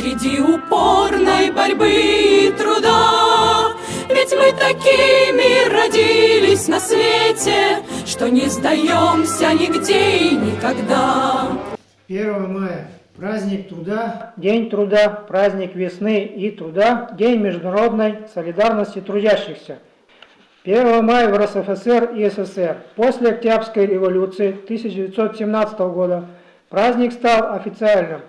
Среди упорной борьбы и труда. Ведь мы такими родились на свете Что не сдаемся нигде и никогда. 1 мая – праздник труда, День труда, праздник весны и труда, День международной солидарности трудящихся. 1 мая в РСФСР и СССР. После Октябрьской революции 1917 года. Праздник стал официальным.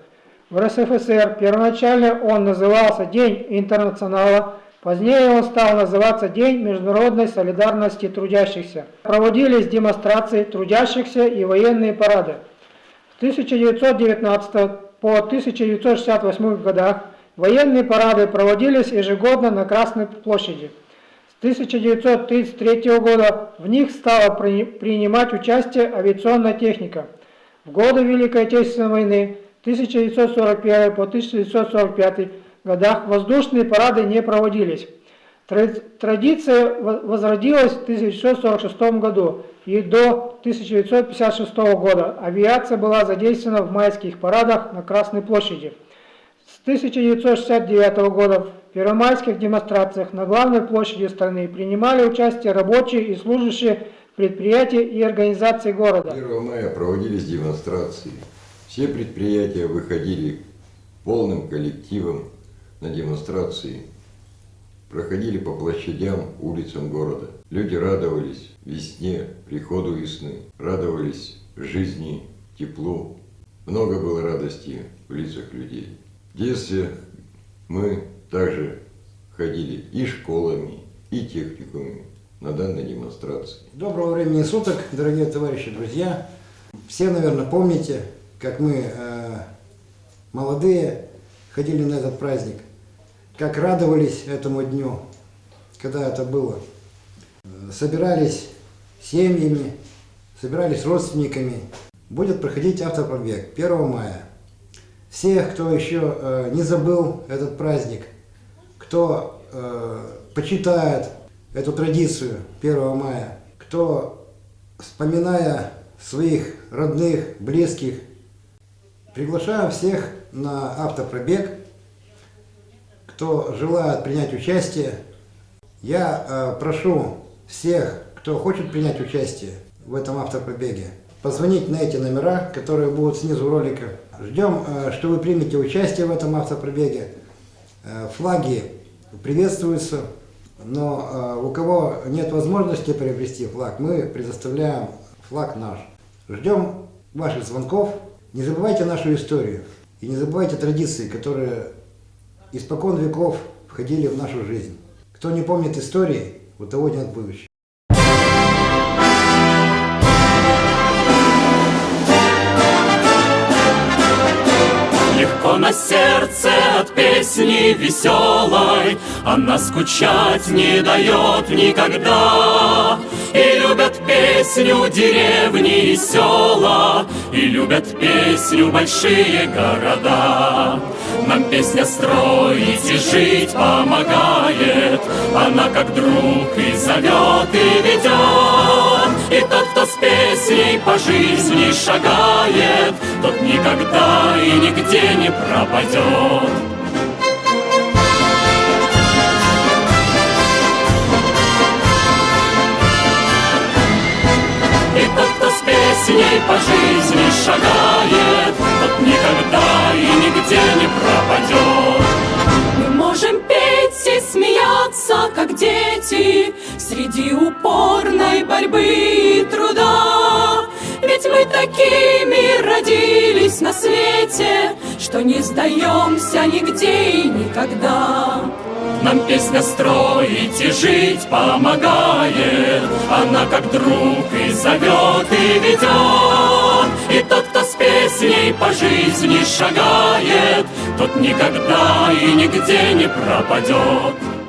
В РСФСР первоначально он назывался День интернационала, позднее он стал называться День международной солидарности трудящихся. Проводились демонстрации трудящихся и военные парады. С 1919 по 1968 годах военные парады проводились ежегодно на Красной площади. С 1933 года в них стала принимать участие авиационная техника. В годы Великой Отечественной войны 1941 по 1945 годах воздушные парады не проводились. Традиция возродилась в 1946 году и до 1956 года авиация была задействована в майских парадах на Красной площади. С 1969 года в первомайских демонстрациях на главной площади страны принимали участие рабочие и служащие предприятий и организаций города. 1 мая проводились демонстрации. Все предприятия выходили полным коллективом на демонстрации проходили по площадям, улицам города. Люди радовались весне, приходу весны, радовались жизни, теплу. Много было радости в лицах людей. В детстве мы также ходили и школами, и техникумами на данной демонстрации. Доброго времени суток, дорогие товарищи, друзья. Все, наверное, помните, как мы, э, молодые, ходили на этот праздник – как радовались этому дню, когда это было. Собирались семьями, собирались родственниками. Будет проходить автопробег 1 мая. Всех, кто еще э, не забыл этот праздник, кто э, почитает эту традицию 1 мая, кто, вспоминая своих родных, близких, приглашаем всех на автопробег кто желает принять участие, я э, прошу всех, кто хочет принять участие в этом автопробеге, позвонить на эти номера, которые будут снизу ролика. Ждем, э, что вы примете участие в этом автопробеге. Э, флаги приветствуются, но э, у кого нет возможности приобрести флаг, мы предоставляем флаг наш. Ждем ваших звонков. Не забывайте нашу историю и не забывайте традиции, которые испокон веков входили в нашу жизнь. Кто не помнит истории, у того нет будущего. Сердце от песни веселой, Она скучать не дает никогда. И любят песню деревни и села, И любят песню большие города. Нам песня строить и жить помогает, Она как друг и зовет, и ведет. Кто с песней по жизни шагает, Тот никогда и нигде не пропадет. И тот, кто с песней по жизни шагает, Тот никогда и нигде не пропадет. Мы можем петь и смеяться, как дети, Среди упорной борьбы и труда. Ведь мы такими родились на свете, Что не сдаемся нигде и никогда. Нам песня строить и жить помогает, Она как друг и зовет, и ведет. И тот, кто с песней по жизни шагает, Тот никогда и нигде не пропадет.